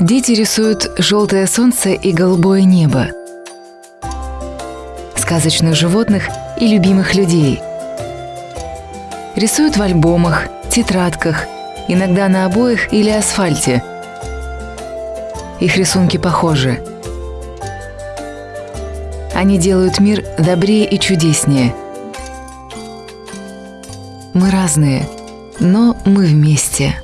Дети рисуют желтое солнце и голубое небо, сказочных животных и любимых людей. Рисуют в альбомах, тетрадках, иногда на обоях или асфальте. Их рисунки похожи. Они делают мир добрее и чудеснее. Мы разные, но мы вместе.